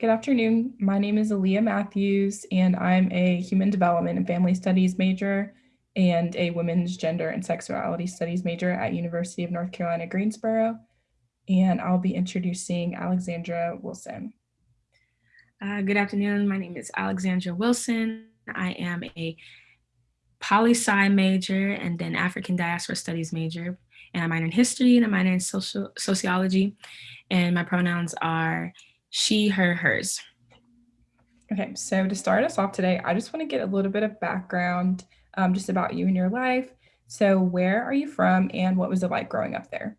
Good afternoon. My name is Aaliyah Matthews, and I'm a Human Development and Family Studies major and a Women's Gender and Sexuality Studies major at University of North Carolina, Greensboro. And I'll be introducing Alexandra Wilson. Uh, good afternoon. My name is Alexandra Wilson. I am a poli-sci major and then African diaspora studies major. And I minor in history and I minor in social sociology. And my pronouns are she, her, hers. Okay, so to start us off today, I just want to get a little bit of background um, just about you and your life. So where are you from and what was it like growing up there?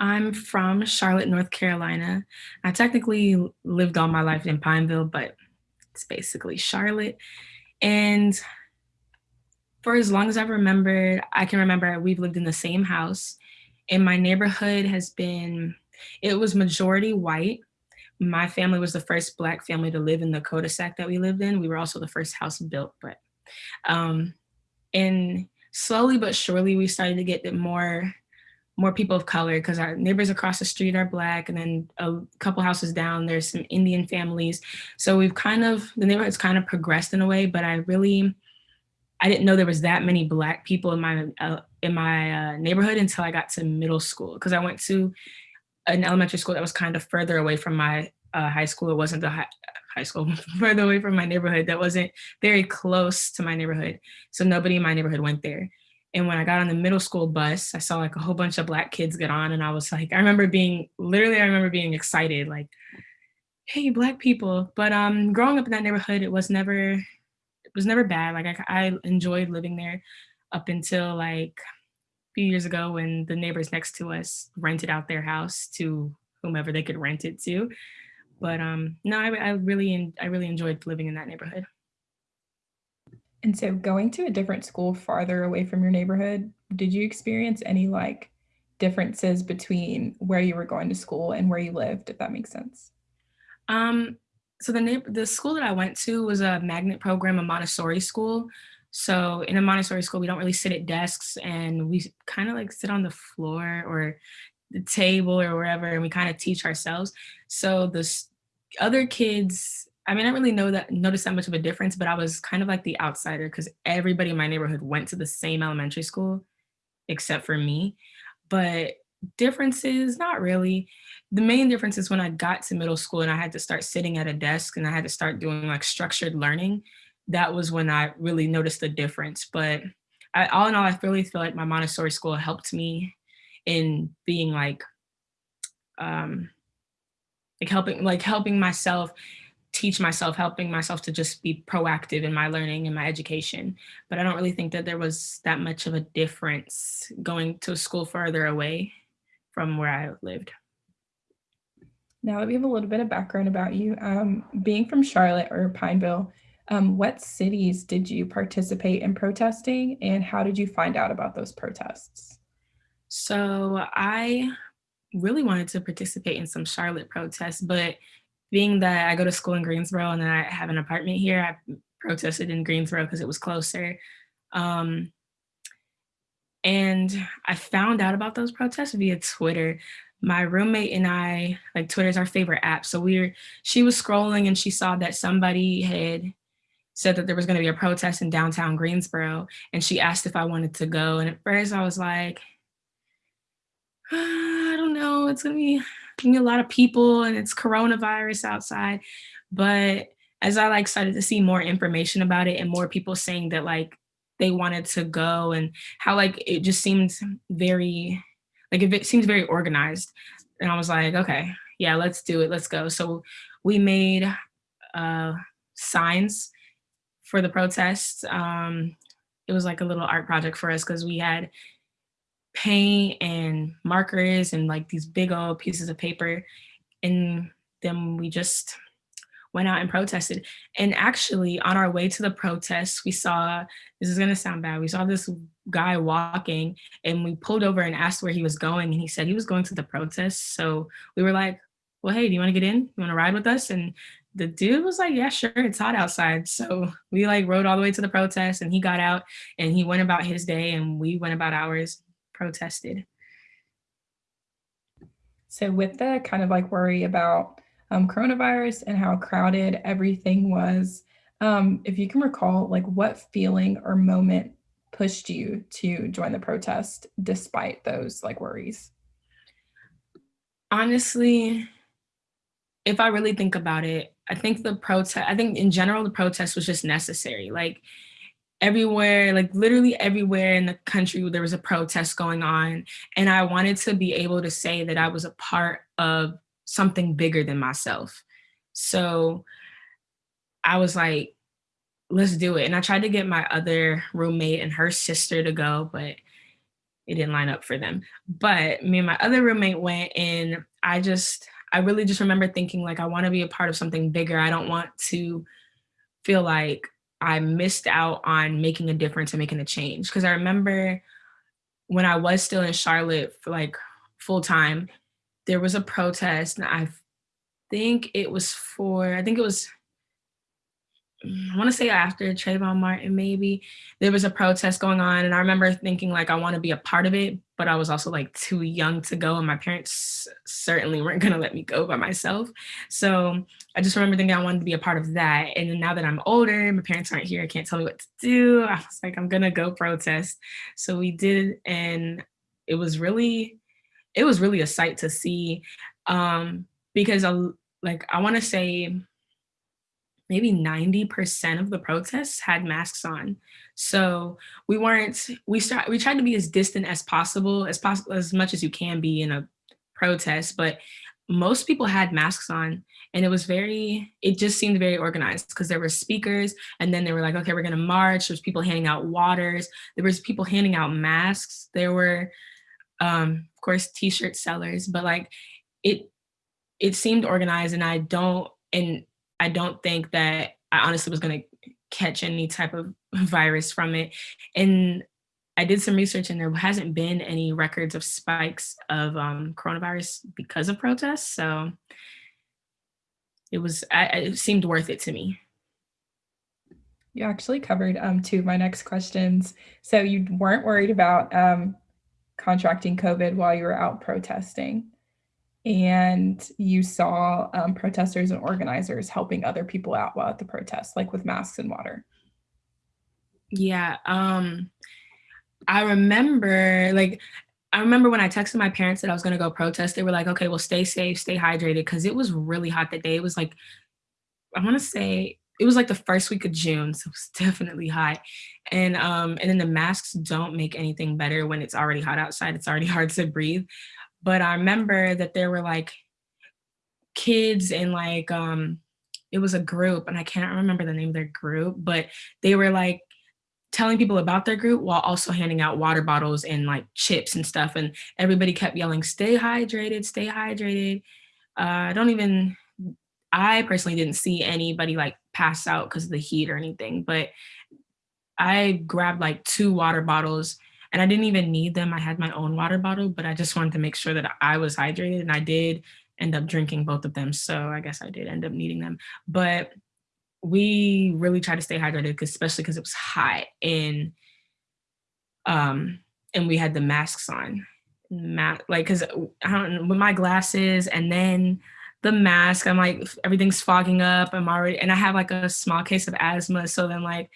I'm from Charlotte, North Carolina. I technically lived all my life in Pineville, but it's basically Charlotte. And for as long as I've remembered, I can remember we've lived in the same house and my neighborhood has been, it was majority white my family was the first black family to live in the cul-de-sac that we lived in. We were also the first house built, but um, and slowly but surely we started to get more more people of color because our neighbors across the street are black and then a couple houses down there's some Indian families. So we've kind of, the neighborhood's kind of progressed in a way, but I really, I didn't know there was that many black people in my uh, in my uh, neighborhood until I got to middle school because I went to an elementary school that was kind of further away from my uh, high school. It wasn't the high, high school further away from my neighborhood that wasn't very close to my neighborhood. So nobody in my neighborhood went there. And when I got on the middle school bus, I saw like a whole bunch of black kids get on and I was like, I remember being, literally I remember being excited, like, hey, black people. But um, growing up in that neighborhood, it was never, it was never bad. Like I, I enjoyed living there up until like few years ago when the neighbors next to us rented out their house to whomever they could rent it to. But um, no, I, I really, I really enjoyed living in that neighborhood. And so going to a different school farther away from your neighborhood, did you experience any like differences between where you were going to school and where you lived, if that makes sense? Um, so the neighbor, the school that I went to was a magnet program, a Montessori school. So in a Montessori school, we don't really sit at desks and we kind of like sit on the floor or the table or wherever and we kind of teach ourselves. So the other kids, I mean, I don't really know that notice that much of a difference, but I was kind of like the outsider because everybody in my neighborhood went to the same elementary school except for me. But differences, not really. The main difference is when I got to middle school and I had to start sitting at a desk and I had to start doing like structured learning that was when I really noticed the difference. But I, all in all, I really feel like my Montessori school helped me in being like, um, like helping, like helping myself teach myself, helping myself to just be proactive in my learning and my education. But I don't really think that there was that much of a difference going to a school further away from where I lived. Now that we have a little bit of background about you, um, being from Charlotte or Pineville, um, what cities did you participate in protesting and how did you find out about those protests? So I really wanted to participate in some Charlotte protests, but being that I go to school in Greensboro and I have an apartment here, I protested in Greensboro because it was closer. Um, and I found out about those protests via Twitter. My roommate and I, like Twitter's our favorite app. So we were, she was scrolling and she saw that somebody had said that there was going to be a protest in downtown Greensboro. And she asked if I wanted to go. And at first I was like, I don't know, it's going to be, a lot of people and it's coronavirus outside. But as I like started to see more information about it and more people saying that like they wanted to go and how like it just seemed very, like it seems very organized. And I was like, okay, yeah, let's do it, let's go. So we made uh, signs for the protests. Um, it was like a little art project for us because we had paint and markers and like these big old pieces of paper. And then we just went out and protested. And actually on our way to the protests, we saw, this is gonna sound bad, we saw this guy walking and we pulled over and asked where he was going. And he said he was going to the protests. So we were like, well, hey, do you wanna get in? You wanna ride with us? And the dude was like, yeah, sure, it's hot outside. So we like rode all the way to the protest and he got out and he went about his day and we went about ours, protested. So with the kind of like worry about um, coronavirus and how crowded everything was. Um, if you can recall, like what feeling or moment pushed you to join the protest despite those like worries? Honestly, if I really think about it, I think the protest, I think in general, the protest was just necessary. Like everywhere, like literally everywhere in the country, there was a protest going on. And I wanted to be able to say that I was a part of something bigger than myself. So I was like, let's do it. And I tried to get my other roommate and her sister to go, but it didn't line up for them. But me and my other roommate went and I just, I really just remember thinking like, I wanna be a part of something bigger. I don't want to feel like I missed out on making a difference and making a change. Cause I remember when I was still in Charlotte for like full time, there was a protest and I think it was for, I think it was I want to say after Trayvon Martin, maybe there was a protest going on. And I remember thinking like, I want to be a part of it, but I was also like too young to go. And my parents certainly weren't going to let me go by myself. So I just remember thinking I wanted to be a part of that. And then now that I'm older, and my parents aren't here, I can't tell me what to do. I was like, I'm going to go protest. So we did. And it was really, it was really a sight to see um, because I, like, I want to say maybe 90% of the protests had masks on. So we weren't, we start, we tried to be as distant as possible, as possible, as much as you can be in a protest, but most people had masks on and it was very, it just seemed very organized because there were speakers and then they were like, okay, we're gonna march. There's people handing out waters. There was people handing out masks. There were, um, of course, t-shirt sellers, but like it, it seemed organized and I don't, and I don't think that I honestly was gonna catch any type of virus from it. And I did some research and there hasn't been any records of spikes of um, coronavirus because of protests. So it was, I, it seemed worth it to me. You actually covered um, two of my next questions. So you weren't worried about um, contracting COVID while you were out protesting and you saw um, protesters and organizers helping other people out while at the protest, like with masks and water. Yeah, um, I remember like I remember when I texted my parents that I was gonna go protest, they were like, okay, well, stay safe, stay hydrated, because it was really hot that day. It was like, I wanna say, it was like the first week of June, so it was definitely hot. And um, and then the masks don't make anything better when it's already hot outside. It's already hard to breathe. But I remember that there were like kids and like, um, it was a group and I can't remember the name of their group, but they were like telling people about their group while also handing out water bottles and like chips and stuff. And everybody kept yelling, stay hydrated, stay hydrated. Uh, I don't even, I personally didn't see anybody like pass out because of the heat or anything, but I grabbed like two water bottles and I didn't even need them. I had my own water bottle, but I just wanted to make sure that I was hydrated and I did end up drinking both of them. So I guess I did end up needing them, but we really tried to stay hydrated, especially because it was hot and, um, and we had the masks on, Ma like, cause I don't with my glasses and then the mask, I'm like, everything's fogging up. I'm already, and I have like a small case of asthma. So then like,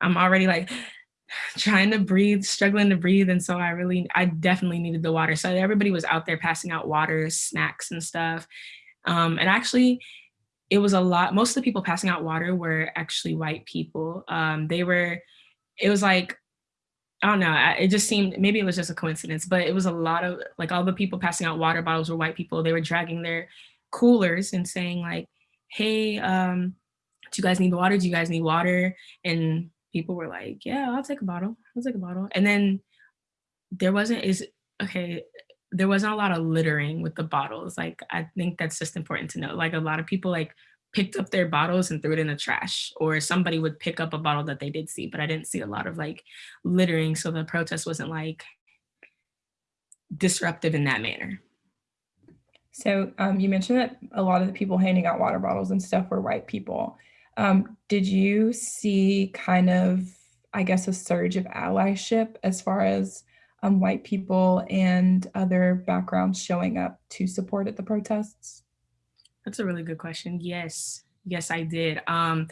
I'm already like, trying to breathe, struggling to breathe. And so I really, I definitely needed the water. So everybody was out there passing out water, snacks and stuff. Um, and actually, it was a lot, most of the people passing out water were actually white people. Um, they were, it was like, I don't know, it just seemed, maybe it was just a coincidence, but it was a lot of, like all the people passing out water bottles were white people. They were dragging their coolers and saying like, hey, um, do you guys need water? Do you guys need water? And people were like, yeah, I'll take a bottle. I'll take a bottle. And then there wasn't is okay, there wasn't a lot of littering with the bottles. Like I think that's just important to know. Like a lot of people like picked up their bottles and threw it in the trash or somebody would pick up a bottle that they did see, but I didn't see a lot of like littering. So the protest wasn't like disruptive in that manner. So um, you mentioned that a lot of the people handing out water bottles and stuff were white people. Um, did you see kind of, I guess, a surge of allyship as far as um, white people and other backgrounds showing up to support at the protests? That's a really good question. Yes. Yes, I did. Um,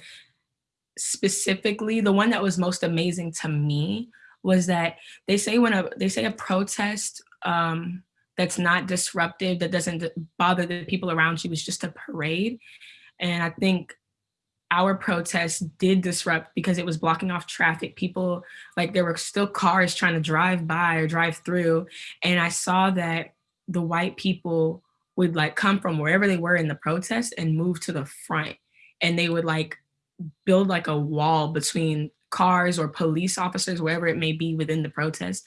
specifically, the one that was most amazing to me was that they say when a they say a protest um, that's not disruptive, that doesn't bother the people around you, is just a parade. And I think our protest did disrupt because it was blocking off traffic. People, like there were still cars trying to drive by or drive through. And I saw that the white people would like come from wherever they were in the protest and move to the front. And they would like build like a wall between cars or police officers, wherever it may be within the protest,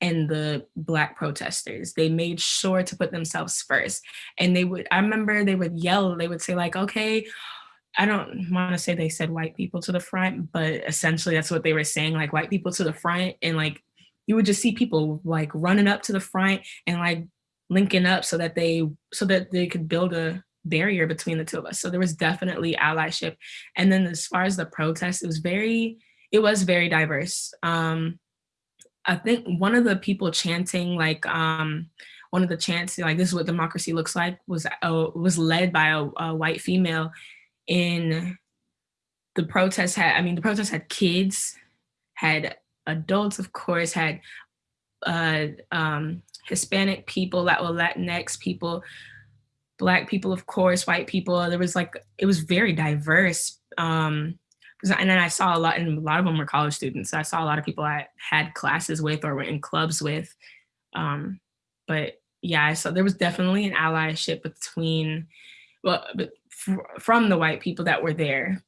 and the black protesters. They made sure to put themselves first. And they would, I remember they would yell, they would say, like, okay, I don't want to say they said white people to the front, but essentially that's what they were saying, like white people to the front. And like you would just see people like running up to the front and like linking up so that they so that they could build a barrier between the two of us. So there was definitely allyship. And then as far as the protest, it was very, it was very diverse. Um, I think one of the people chanting like um, one of the chants like this is what democracy looks like was uh, was led by a, a white female in the protest had I mean the protest had kids, had adults of course, had uh, um, Hispanic people, that were Latinx people, black people, of course, white people. There was like it was very diverse. Um, and then I saw a lot, and a lot of them were college students. I saw a lot of people I had classes with or were in clubs with. Um, but yeah, so there was definitely an allyship between, well, from the white people that were there.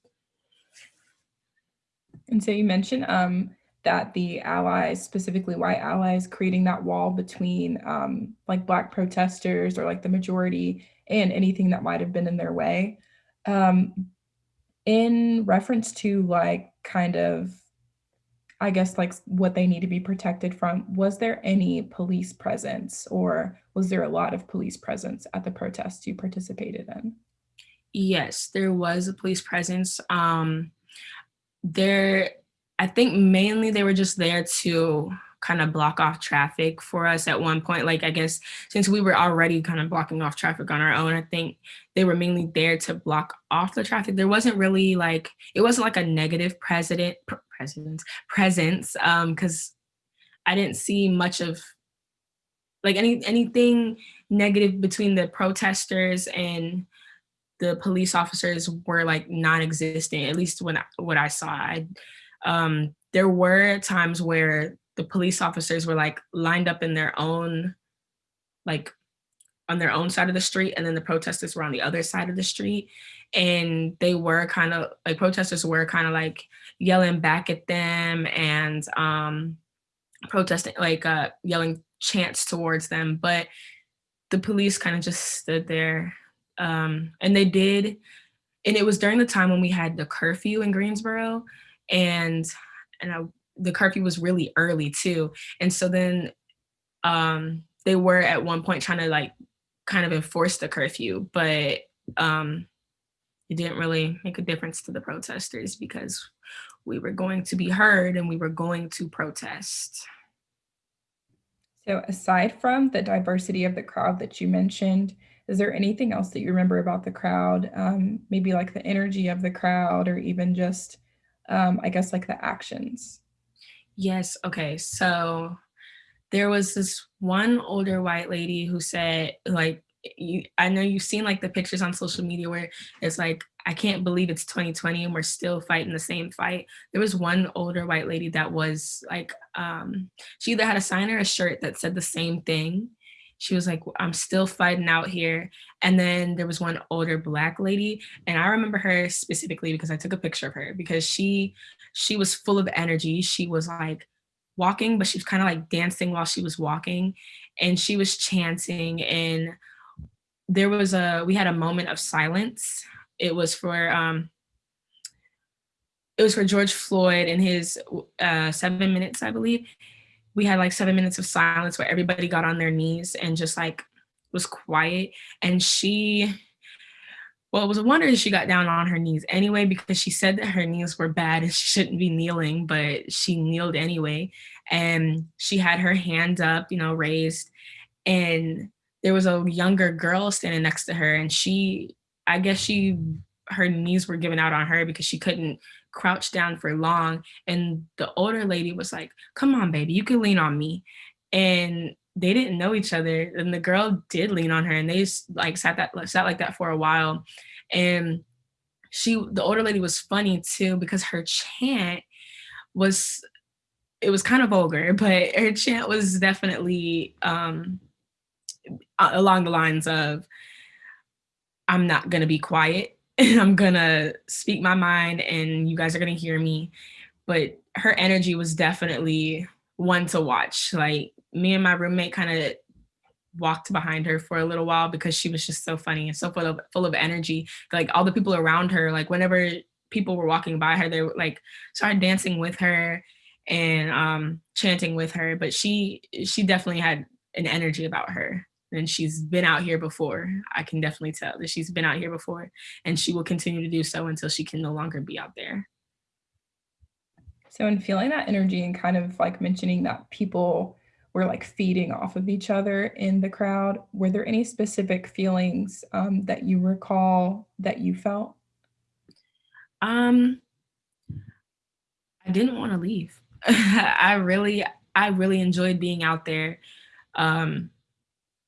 And so you mentioned um, that the allies, specifically white allies, creating that wall between um, like black protesters or like the majority and anything that might have been in their way. Um, in reference to like kind of, I guess like what they need to be protected from, was there any police presence or was there a lot of police presence at the protests you participated in? Yes, there was a police presence. Um, there, I think mainly they were just there to kind of block off traffic for us at one point. Like, I guess since we were already kind of blocking off traffic on our own, I think they were mainly there to block off the traffic. There wasn't really like, it wasn't like a negative president, president presence, um, cause I didn't see much of like any anything negative between the protesters and the police officers were like non-existent at least when I, what i saw. I, um, there were times where the police officers were like lined up in their own like on their own side of the street and then the protesters were on the other side of the street. And they were kind of like protesters were kind of like yelling back at them and um protesting like uh yelling chants towards them. But the police kind of just stood there um and they did and it was during the time when we had the curfew in Greensboro and and I the curfew was really early too. And so then um, they were at one point trying to like kind of enforce the curfew, but um, it didn't really make a difference to the protesters because we were going to be heard and we were going to protest. So aside from the diversity of the crowd that you mentioned, is there anything else that you remember about the crowd? Um, maybe like the energy of the crowd or even just, um, I guess like the actions? Yes. Okay. So there was this one older white lady who said, like, you, I know you've seen like the pictures on social media where it's like, I can't believe it's 2020 and we're still fighting the same fight. There was one older white lady that was like, um, she either had a sign or a shirt that said the same thing. She was like, I'm still fighting out here. And then there was one older black lady. And I remember her specifically because I took a picture of her because she she was full of energy. She was like walking, but she was kind of like dancing while she was walking and she was chanting and there was a, we had a moment of silence. It was for, um, it was for George Floyd and his uh, seven minutes, I believe. We had like seven minutes of silence where everybody got on their knees and just like was quiet. And she well, it was a wonder she got down on her knees anyway, because she said that her knees were bad and she shouldn't be kneeling, but she kneeled anyway. And she had her hand up, you know, raised. And there was a younger girl standing next to her and she I guess she her knees were giving out on her because she couldn't crouch down for long and the older lady was like, "Come on, baby, you can lean on me." And they didn't know each other and the girl did lean on her and they like sat that sat like that for a while and she the older lady was funny too because her chant was it was kind of vulgar but her chant was definitely um along the lines of I'm not gonna be quiet I'm gonna speak my mind and you guys are gonna hear me. But her energy was definitely one to watch. Like me and my roommate kind of walked behind her for a little while because she was just so funny and so full of full of energy. Like all the people around her, like whenever people were walking by her, they were like started dancing with her and um chanting with her. But she she definitely had an energy about her and she's been out here before. I can definitely tell that she's been out here before and she will continue to do so until she can no longer be out there. So in feeling that energy and kind of like mentioning that people were like feeding off of each other in the crowd, were there any specific feelings um, that you recall that you felt? Um, I didn't want to leave. I really, I really enjoyed being out there. Um,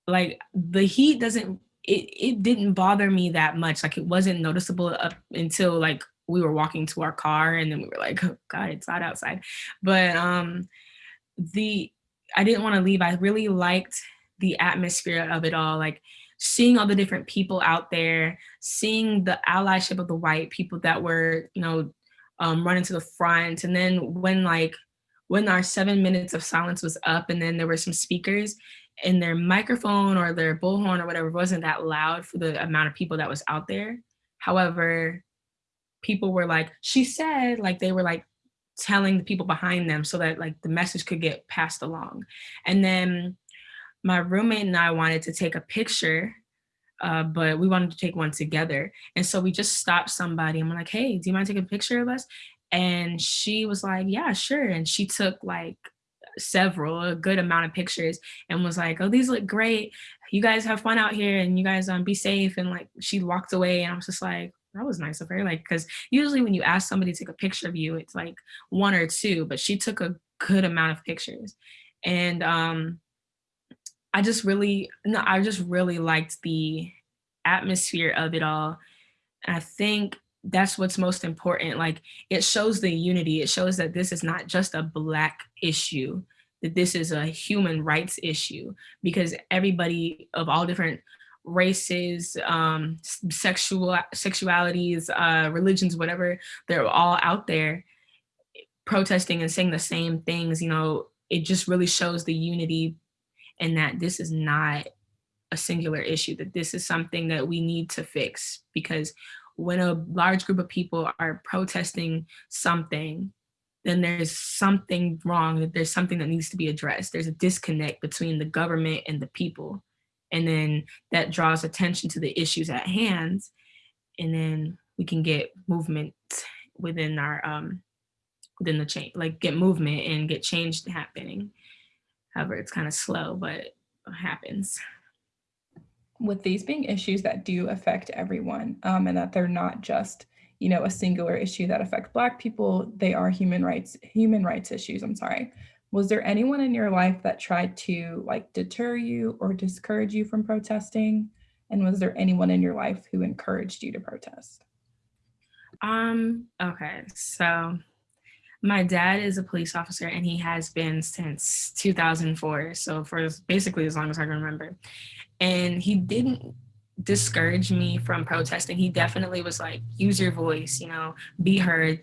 like the heat doesn't it, it didn't bother me that much. Like it wasn't noticeable up until like we were walking to our car and then we were like, oh God, it's hot outside. But um the I didn't want to leave. I really liked the atmosphere of it all. Like seeing all the different people out there, seeing the allyship of the white people that were, you know, um, running to the front. And then when like when our seven minutes of silence was up and then there were some speakers, and their microphone or their bullhorn or whatever wasn't that loud for the amount of people that was out there. However, people were like, she said, like they were like telling the people behind them so that like the message could get passed along. And then my roommate and I wanted to take a picture, uh, but we wanted to take one together. And so we just stopped somebody and we're like, hey, do you mind taking a picture of us? And she was like, yeah, sure. And she took like several, a good amount of pictures and was like, oh, these look great. You guys have fun out here and you guys um, be safe. And like, she walked away and I was just like, that was nice of her. Like, cause usually when you ask somebody to take a picture of you, it's like one or two, but she took a good amount of pictures. And um, I just really, no, I just really liked the atmosphere of it all. And I think that's what's most important. Like it shows the unity. It shows that this is not just a black issue, that this is a human rights issue because everybody of all different races, um, sexual sexualities, uh, religions, whatever, they're all out there protesting and saying the same things. You know, it just really shows the unity and that this is not a singular issue, that this is something that we need to fix because when a large group of people are protesting something, then there's something wrong, that there's something that needs to be addressed. There's a disconnect between the government and the people. And then that draws attention to the issues at hand. And then we can get movement within our, um, within the change, like get movement and get change happening. However, it's kind of slow, but happens with these being issues that do affect everyone um, and that they're not just you know a singular issue that affect black people they are human rights human rights issues i'm sorry. Was there anyone in your life that tried to like deter you or discourage you from protesting? And was there anyone in your life who encouraged you to protest? Um okay so my dad is a police officer and he has been since 2004 so for basically as long as i can remember and he didn't discourage me from protesting. He definitely was like, use your voice, you know, be heard.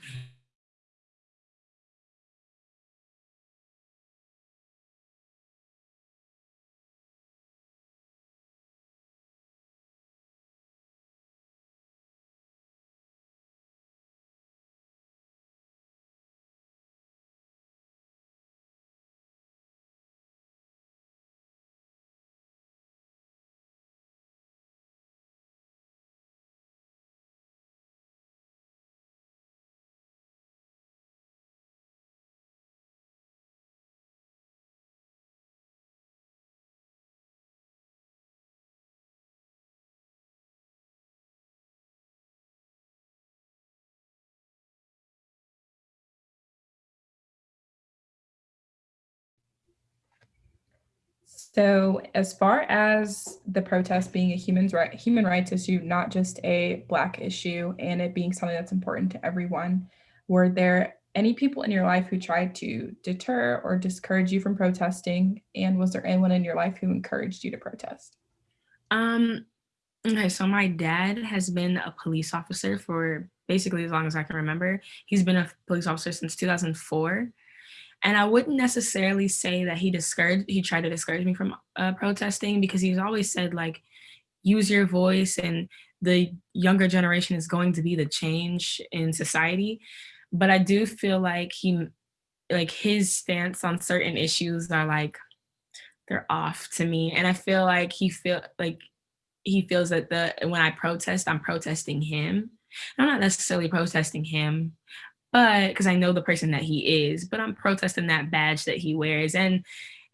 So, as far as the protest being a human right, human rights issue, not just a Black issue, and it being something that's important to everyone, were there any people in your life who tried to deter or discourage you from protesting? And was there anyone in your life who encouraged you to protest? Um, okay, so my dad has been a police officer for basically as long as I can remember. He's been a police officer since 2004. And I wouldn't necessarily say that he discouraged, he tried to discourage me from uh, protesting because he's always said like, use your voice and the younger generation is going to be the change in society. But I do feel like he, like his stance on certain issues are like, they're off to me. And I feel like he feel like he feels that the when I protest, I'm protesting him. I'm not necessarily protesting him, but because I know the person that he is, but I'm protesting that badge that he wears and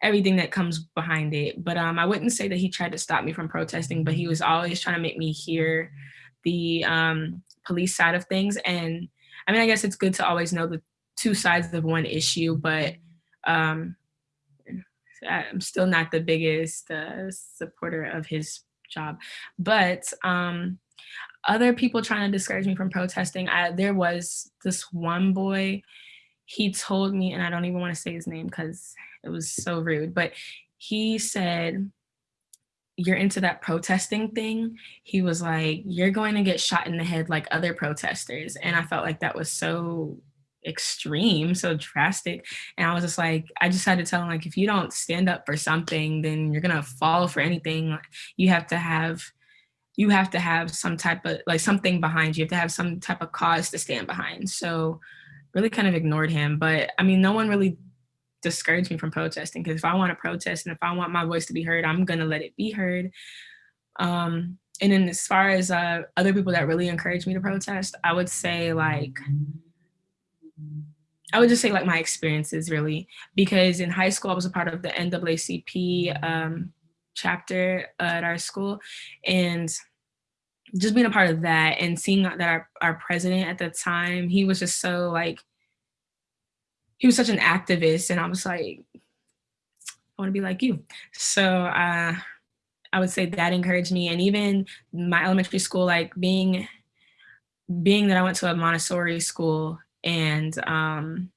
everything that comes behind it. But um, I wouldn't say that he tried to stop me from protesting, but he was always trying to make me hear the um, police side of things. And I mean, I guess it's good to always know the two sides of one issue, but um, I'm still not the biggest uh, supporter of his job. But um, other people trying to discourage me from protesting, I, there was this one boy, he told me, and I don't even want to say his name because it was so rude, but he said, you're into that protesting thing. He was like, you're going to get shot in the head like other protesters. And I felt like that was so extreme, so drastic. And I was just like, I just had to tell him like, if you don't stand up for something, then you're gonna fall for anything. You have to have, you have to have some type of like something behind you. You have to have some type of cause to stand behind. So really kind of ignored him. But I mean, no one really discouraged me from protesting because if I want to protest and if I want my voice to be heard, I'm gonna let it be heard. Um, and then as far as uh, other people that really encouraged me to protest, I would say like, I would just say like my experiences really, because in high school I was a part of the NAACP um, chapter at our school and just being a part of that and seeing that our, our president at the time, he was just so like, he was such an activist and I was like, I wanna be like you. So uh, I would say that encouraged me. And even my elementary school, like being, being that I went to a Montessori school and um,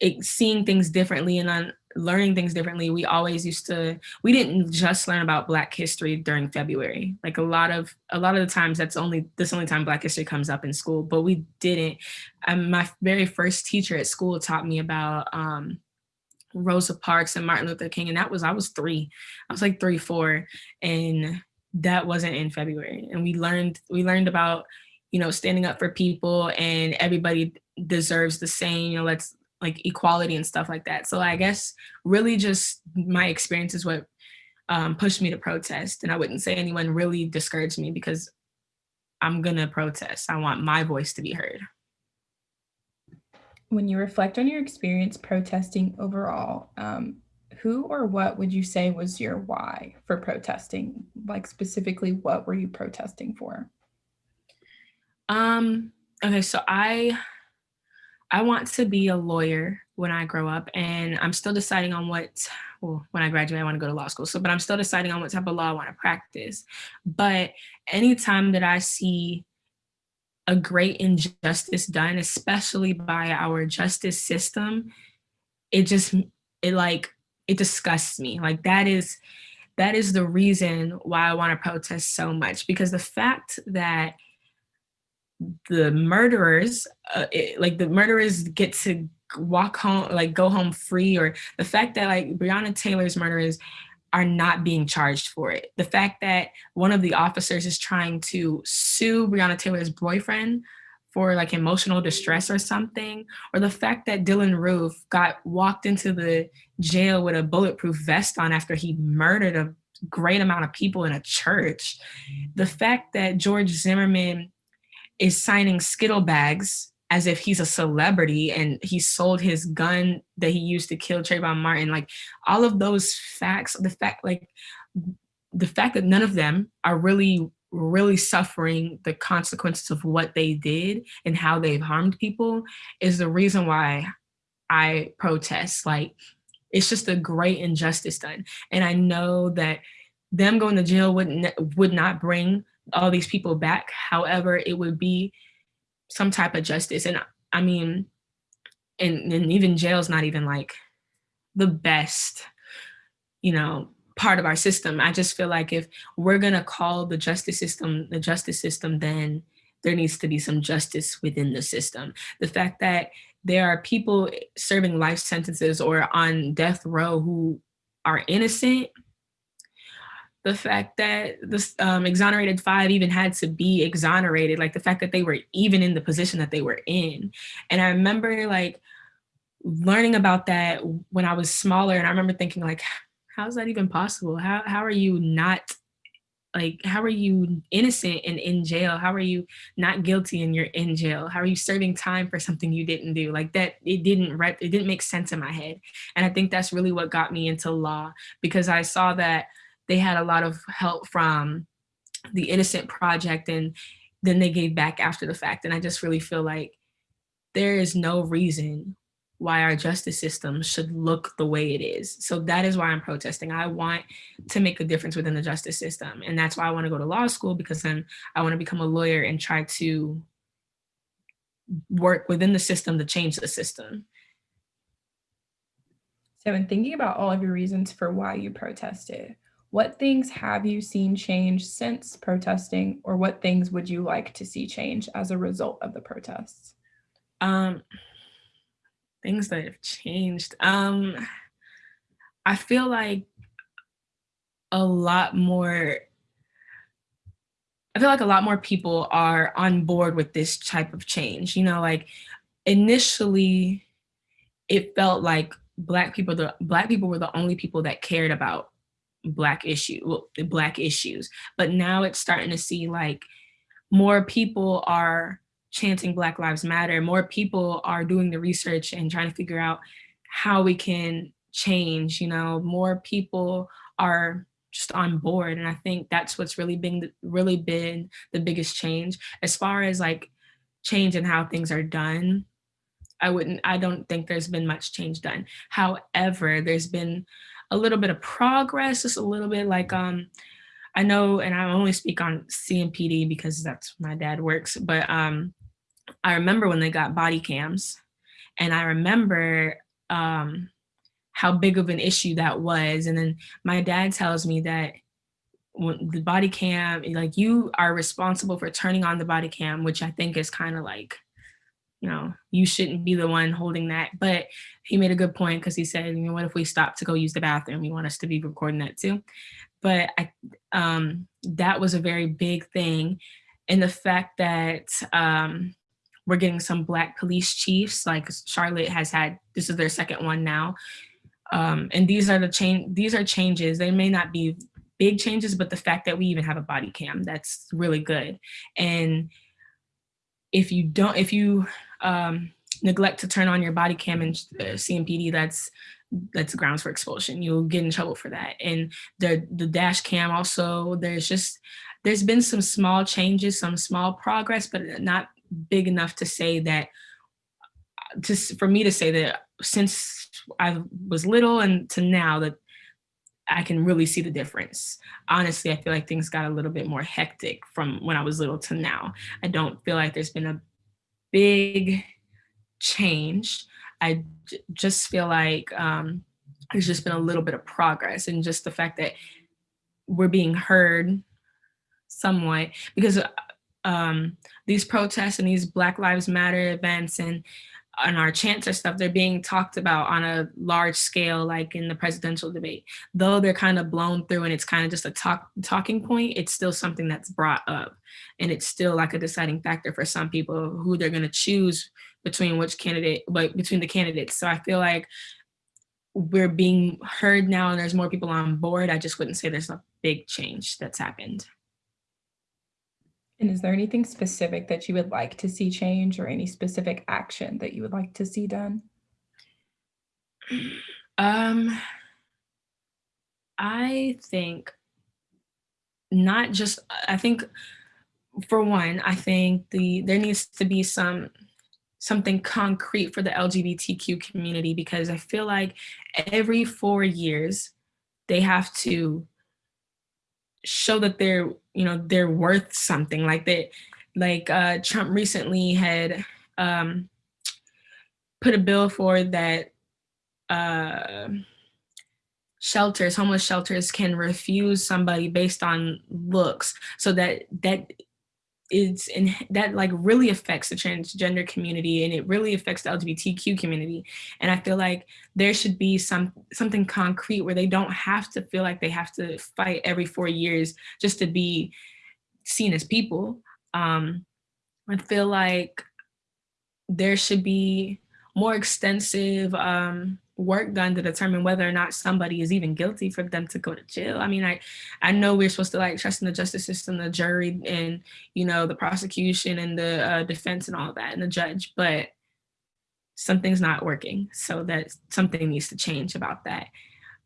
it, seeing things differently and on learning things differently. We always used to, we didn't just learn about Black history during February. Like a lot of, a lot of the times that's only, this only time Black history comes up in school, but we didn't. Um, my very first teacher at school taught me about um, Rosa Parks and Martin Luther King. And that was, I was three, I was like three, four. And that wasn't in February. And we learned, we learned about you know, standing up for people and everybody deserves the same, you know, let's like equality and stuff like that. So I guess really just my experience is what um, pushed me to protest. And I wouldn't say anyone really discouraged me because I'm gonna protest. I want my voice to be heard. When you reflect on your experience protesting overall, um, who or what would you say was your why for protesting? Like specifically, what were you protesting for? Um, okay, so I I want to be a lawyer when I grow up and I'm still deciding on what, well, when I graduate, I want to go to law school. So, but I'm still deciding on what type of law I want to practice. But anytime that I see a great injustice done, especially by our justice system, it just, it like, it disgusts me. Like that is, that is the reason why I want to protest so much because the fact that the murderers, uh, it, like the murderers get to walk home, like go home free, or the fact that like Breonna Taylor's murderers are not being charged for it. The fact that one of the officers is trying to sue Breonna Taylor's boyfriend for like emotional distress or something, or the fact that Dylann Roof got walked into the jail with a bulletproof vest on after he murdered a great amount of people in a church. The fact that George Zimmerman is signing Skittle bags as if he's a celebrity and he sold his gun that he used to kill Trayvon Martin. Like all of those facts, the fact like the fact that none of them are really really suffering the consequences of what they did and how they've harmed people is the reason why I protest. Like it's just a great injustice done. And I know that them going to jail would, would not bring all these people back. However, it would be some type of justice. And I mean, and, and even jail's not even like the best, you know, part of our system. I just feel like if we're gonna call the justice system the justice system, then there needs to be some justice within the system. The fact that there are people serving life sentences or on death row who are innocent, the fact that this um, exonerated five even had to be exonerated, like the fact that they were even in the position that they were in. And I remember like learning about that when I was smaller and I remember thinking like, how is that even possible? How, how are you not like, how are you innocent and in jail? How are you not guilty and you're in jail? How are you serving time for something you didn't do? Like that, it didn't, it didn't make sense in my head. And I think that's really what got me into law because I saw that they had a lot of help from the Innocent Project and then they gave back after the fact. And I just really feel like there is no reason why our justice system should look the way it is. So that is why I'm protesting. I want to make a difference within the justice system. And that's why I want to go to law school because then I want to become a lawyer and try to work within the system to change the system. So in thinking about all of your reasons for why you protested, what things have you seen change since protesting or what things would you like to see change as a result of the protests? Um, things that have changed. Um, I feel like a lot more, I feel like a lot more people are on board with this type of change. You know, like initially it felt like black people, the black people were the only people that cared about black issue, well, black issues. But now it's starting to see like more people are chanting Black Lives Matter, more people are doing the research and trying to figure out how we can change, you know, more people are just on board. And I think that's what's really been, really been the biggest change as far as like change in how things are done. I wouldn't, I don't think there's been much change done. However, there's been a little bit of progress, just a little bit like, um, I know, and I only speak on CMPD because that's my dad works, but um, I remember when they got body cams and I remember um, how big of an issue that was. And then my dad tells me that when the body cam, like you are responsible for turning on the body cam, which I think is kind of like, you know, you shouldn't be the one holding that. But he made a good point because he said, you know, what if we stop to go use the bathroom? You want us to be recording that too. But I, um, that was a very big thing. And the fact that um, we're getting some black police chiefs, like Charlotte has had, this is their second one now. Um, and these are the change, these are changes. They may not be big changes, but the fact that we even have a body cam, that's really good. And if you don't, if you um, neglect to turn on your body cam and uh, CMPD, that's that's grounds for expulsion. You'll get in trouble for that. And the the dash cam also, there's just there's been some small changes, some small progress, but not big enough to say that just for me to say that since I was little and to now that I can really see the difference. Honestly, I feel like things got a little bit more hectic from when I was little to now. I don't feel like there's been a big change. I just feel like um, there's just been a little bit of progress and just the fact that we're being heard somewhat because um, these protests and these Black Lives Matter events and and our chants or stuff, they're being talked about on a large scale, like in the presidential debate. Though they're kind of blown through and it's kind of just a talk talking point, it's still something that's brought up. And it's still like a deciding factor for some people who they're gonna choose between which candidate, but between the candidates. So I feel like we're being heard now and there's more people on board. I just wouldn't say there's a big change that's happened. And is there anything specific that you would like to see change or any specific action that you would like to see done? Um, I think not just, I think for one, I think the there needs to be some something concrete for the LGBTQ community because I feel like every four years they have to show that they're you know they're worth something. Like that like uh trump recently had um put a bill for that uh shelters homeless shelters can refuse somebody based on looks. So that that is in that like really affects the transgender community and it really affects the LGBTQ community. And I feel like there should be some something concrete where they don't have to feel like they have to fight every four years just to be seen as people. Um, I feel like there should be more extensive um, work done to determine whether or not somebody is even guilty for them to go to jail. I mean, I, I know we're supposed to like trust in the justice system, the jury and, you know, the prosecution and the uh, defense and all that and the judge, but something's not working. So that something needs to change about that.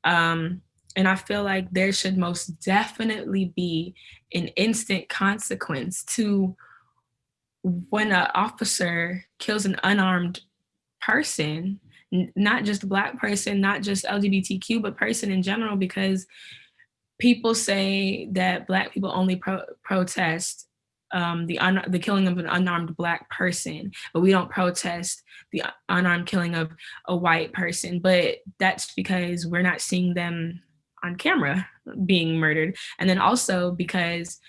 Um, and I feel like there should most definitely be an instant consequence to when an officer kills an unarmed person not just black person, not just LGBTQ, but person in general, because people say that black people only pro protest um, the, the killing of an unarmed black person, but we don't protest the unarmed killing of a white person. But that's because we're not seeing them on camera being murdered. And then also because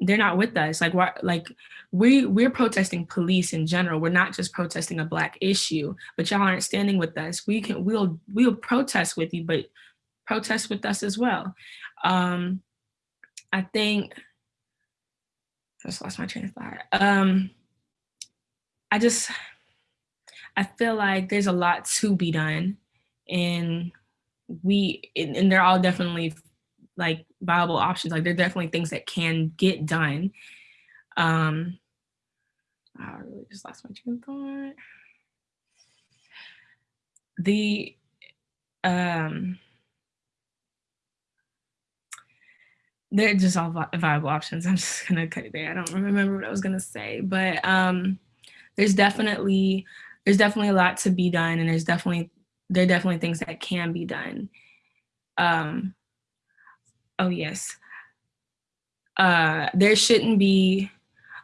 they're not with us. Like what like we we're protesting police in general. We're not just protesting a black issue, but y'all aren't standing with us. We can we'll we'll protest with you, but protest with us as well. Um I think I just lost my train of thought. Um I just I feel like there's a lot to be done and we and they're all definitely like viable options. Like there are definitely things that can get done. Um, I really just lost my train of thought. The um, they're just all viable options. I'm just gonna cut it there. I don't remember what I was gonna say, but um, there's definitely there's definitely a lot to be done, and there's definitely there are definitely things that can be done. Um, Oh, yes. Uh, there shouldn't be,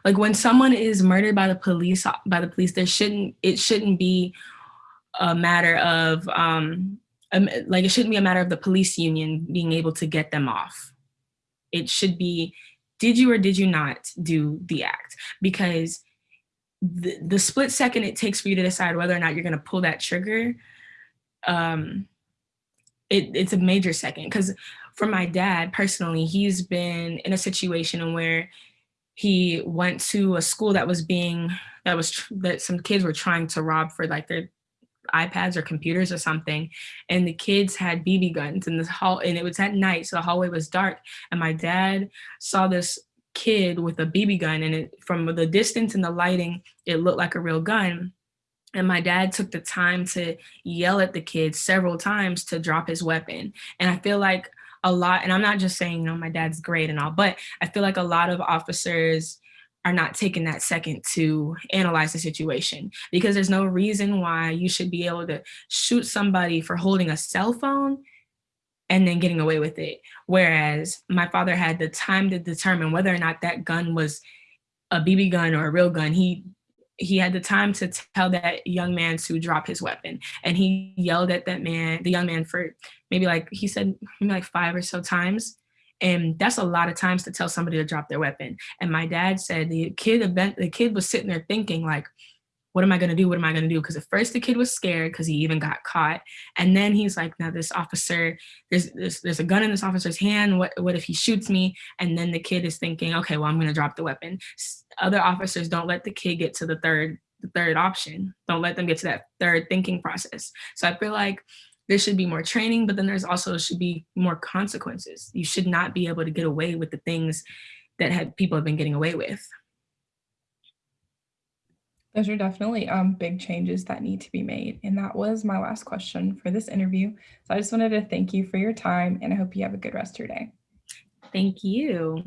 like when someone is murdered by the police, by the police, there shouldn't, it shouldn't be a matter of, um, um, like it shouldn't be a matter of the police union being able to get them off. It should be, did you or did you not do the act? Because the, the split second it takes for you to decide whether or not you're gonna pull that trigger, um, it, it's a major second. Because for my dad personally, he's been in a situation where he went to a school that was being that was that some kids were trying to rob for like their iPads or computers or something. And the kids had BB guns in this hall and it was at night. So the hallway was dark. And my dad saw this kid with a BB gun and it, from the distance and the lighting, it looked like a real gun. And my dad took the time to yell at the kid several times to drop his weapon. And I feel like a lot, and I'm not just saying, you know, my dad's great and all, but I feel like a lot of officers are not taking that second to analyze the situation because there's no reason why you should be able to shoot somebody for holding a cell phone and then getting away with it. Whereas my father had the time to determine whether or not that gun was a BB gun or a real gun. He he had the time to tell that young man to drop his weapon. And he yelled at that man the young man for maybe like he said maybe like five or so times. And that's a lot of times to tell somebody to drop their weapon. And my dad said the kid event the kid was sitting there thinking like what am I gonna do? What am I gonna do? Because at first the kid was scared because he even got caught. And then he's like, now this officer, there's, there's, there's a gun in this officer's hand. What, what if he shoots me? And then the kid is thinking, okay, well, I'm gonna drop the weapon. Other officers don't let the kid get to the third, the third option. Don't let them get to that third thinking process. So I feel like there should be more training, but then there's also should be more consequences. You should not be able to get away with the things that had people have been getting away with. Those are definitely um, big changes that need to be made. And that was my last question for this interview. So I just wanted to thank you for your time and I hope you have a good rest of your day. Thank you.